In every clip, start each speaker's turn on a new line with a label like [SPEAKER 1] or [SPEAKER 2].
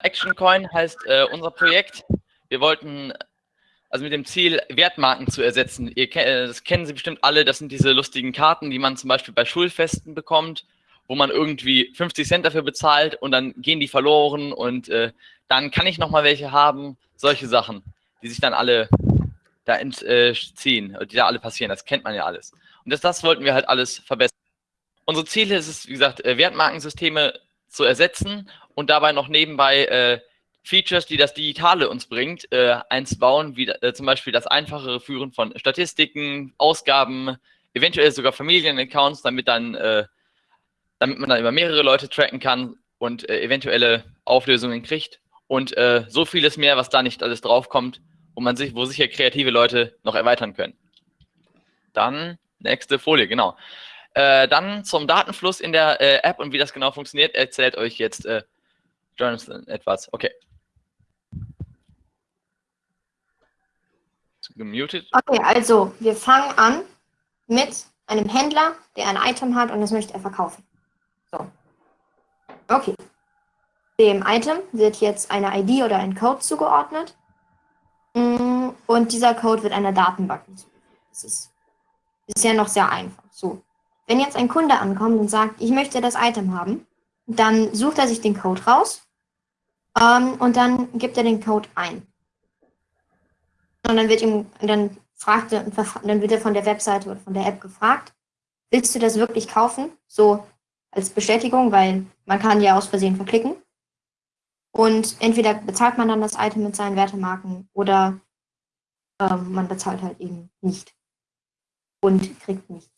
[SPEAKER 1] Action Coin heißt äh, unser Projekt. Wir wollten also mit dem Ziel, Wertmarken zu ersetzen. Ihr, äh, das kennen Sie bestimmt alle, das sind diese lustigen Karten, die man zum Beispiel bei Schulfesten bekommt, wo man irgendwie 50 Cent dafür bezahlt und dann gehen die verloren und äh, dann kann ich nochmal welche haben. Solche Sachen, die sich dann alle da entziehen, äh, die da alle passieren, das kennt man ja alles. Und das, das wollten wir halt alles verbessern. Unsere Ziele ist es, wie gesagt, äh, Wertmarkensysteme zu ersetzen und dabei noch nebenbei äh, Features, die das Digitale uns bringt, äh, eins bauen, wie äh, zum Beispiel das einfachere Führen von Statistiken, Ausgaben, eventuell sogar Familienaccounts, damit dann, äh, damit man dann über mehrere Leute tracken kann und äh, eventuelle Auflösungen kriegt und äh, so vieles mehr, was da nicht alles draufkommt, wo man sich, wo sicher kreative Leute noch erweitern können. Dann nächste Folie, genau. Äh, dann zum Datenfluss in der App und wie das genau funktioniert, erzählt euch jetzt Jonathan etwas. Okay.
[SPEAKER 2] Gemutet. Okay, also wir fangen an mit einem Händler, der ein Item hat und das möchte er verkaufen. So. Okay. Dem Item wird jetzt eine ID oder ein Code zugeordnet. Mm, und dieser Code wird einer Datenbank hinzugefügt. Das ist bisher noch sehr einfach. So. Wenn jetzt ein Kunde ankommt und sagt, ich möchte das Item haben, dann sucht er sich den Code raus ähm, und dann gibt er den Code ein. Und dann wird ihm, dann fragt er, dann wird er von der Webseite oder von der App gefragt, willst du das wirklich kaufen? So als Bestätigung, weil man kann ja aus Versehen verklicken. Und entweder bezahlt man dann das Item mit seinen Wertemarken oder ähm, man bezahlt halt eben nicht und kriegt nichts.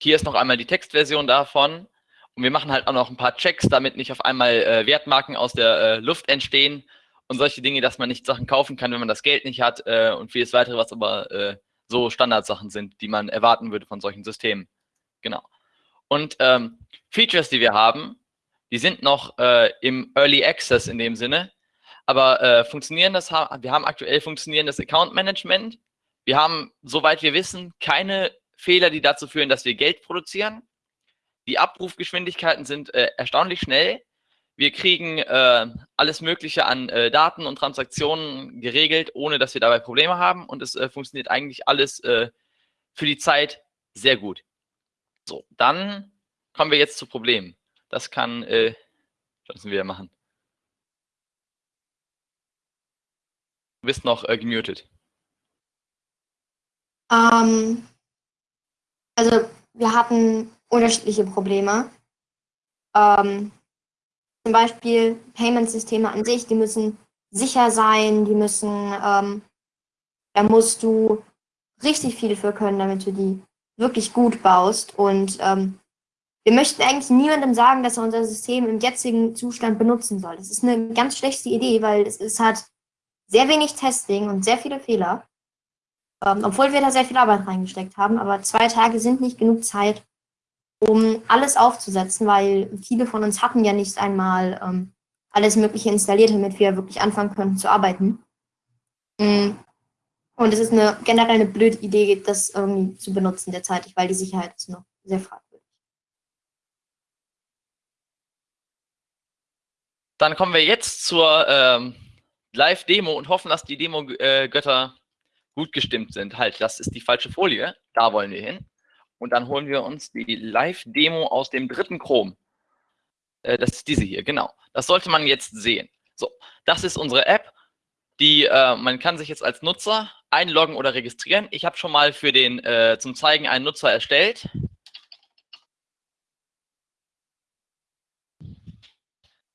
[SPEAKER 1] Hier ist noch einmal die Textversion davon. Und wir machen halt auch noch ein paar Checks, damit nicht auf einmal äh, Wertmarken aus der äh, Luft entstehen und solche Dinge, dass man nicht Sachen kaufen kann, wenn man das Geld nicht hat äh, und vieles weitere, was aber äh, so Standardsachen sind, die man erwarten würde von solchen Systemen. Genau. Und ähm, Features, die wir haben, die sind noch äh, im Early Access in dem Sinne, aber äh, funktionieren das, wir haben aktuell funktionierendes Account Management. Wir haben, soweit wir wissen, keine Fehler, die dazu führen, dass wir Geld produzieren. Die Abrufgeschwindigkeiten sind äh, erstaunlich schnell. Wir kriegen äh, alles Mögliche an äh, Daten und Transaktionen geregelt, ohne dass wir dabei Probleme haben. Und es äh, funktioniert eigentlich alles äh, für die Zeit sehr gut. So, dann kommen wir jetzt zu Problemen. Das kann äh, Johnson wieder machen. Du bist noch äh, gemutet.
[SPEAKER 2] Ähm, also wir hatten unterschiedliche Probleme. Ähm, zum Beispiel Payment-Systeme an sich, die müssen sicher sein, die müssen, ähm, da musst du richtig viel für können, damit du die wirklich gut baust. Und ähm, wir möchten eigentlich niemandem sagen, dass er unser System im jetzigen Zustand benutzen soll. Das ist eine ganz schlechte Idee, weil es, es hat sehr wenig Testing und sehr viele Fehler. Ähm, obwohl wir da sehr viel Arbeit reingesteckt haben, aber zwei Tage sind nicht genug Zeit, um alles aufzusetzen, weil viele von uns hatten ja nicht einmal ähm, alles Mögliche installiert, damit wir wirklich anfangen können zu arbeiten. Mm. Und es ist eine generell eine blöde Idee, das irgendwie zu benutzen derzeit, weil die Sicherheit ist noch sehr fragwürdig.
[SPEAKER 1] Dann kommen wir jetzt zur ähm, Live-Demo und hoffen, dass die Demo-Götter gut gestimmt sind. Halt, das ist die falsche Folie. Da wollen wir hin. Und dann holen wir uns die Live-Demo aus dem dritten Chrome. Äh, das ist diese hier, genau. Das sollte man jetzt sehen. So, das ist unsere App. Die, äh, man kann sich jetzt als Nutzer einloggen oder registrieren. Ich habe schon mal für den äh, zum Zeigen einen Nutzer erstellt.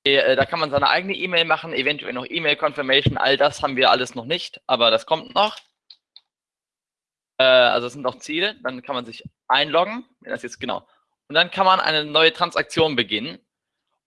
[SPEAKER 1] Äh, da kann man seine eigene E-Mail machen, eventuell noch E-Mail-Confirmation, all das haben wir alles noch nicht, aber das kommt noch. Äh, also es sind auch Ziele, dann kann man sich einloggen, das jetzt genau. Und dann kann man eine neue Transaktion beginnen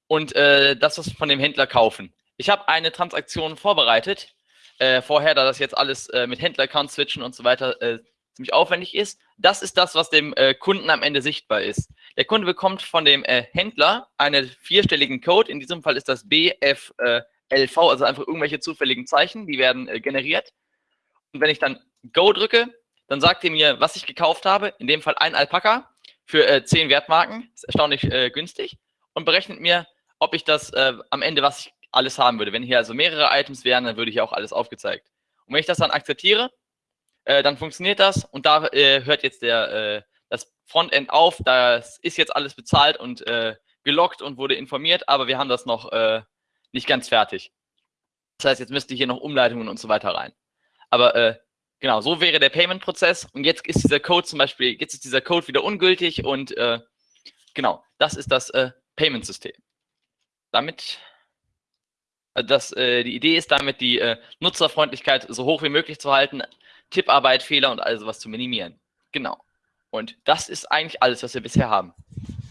[SPEAKER 1] und äh, das was von dem Händler kaufen. Ich habe eine Transaktion vorbereitet, äh, vorher, da das jetzt alles äh, mit Händler-Account switchen und so weiter äh, ziemlich aufwendig ist. Das ist das, was dem äh, Kunden am Ende sichtbar ist. Der Kunde bekommt von dem äh, Händler einen vierstelligen Code, in diesem Fall ist das BFLV, also einfach irgendwelche zufälligen Zeichen, die werden generiert. Und wenn ich dann Go drücke, dann sagt er mir, was ich gekauft habe, in dem Fall ein Alpaka, für äh, 10 Wertmarken, ist erstaunlich äh, günstig, und berechnet mir, ob ich das äh, am Ende, was ich alles haben würde. Wenn hier also mehrere Items wären, dann würde hier auch alles aufgezeigt. Und wenn ich das dann akzeptiere, äh, dann funktioniert das und da äh, hört jetzt der, äh, das Frontend auf. Das ist jetzt alles bezahlt und äh, gelockt und wurde informiert, aber wir haben das noch nicht ganz fertig. Das heißt, jetzt müsste hier noch Umleitungen und so weiter rein. Aber äh, genau, so wäre der Payment-Prozess und jetzt ist dieser Code zum Beispiel, jetzt ist dieser Code wieder ungültig und genau, das ist das Payment-System. Damit also das, äh, die Idee ist damit, die äh, Nutzerfreundlichkeit so hoch wie möglich zu halten, Tipparbeit, Fehler und all sowas zu minimieren. Genau. Und das ist eigentlich alles, was wir bisher haben.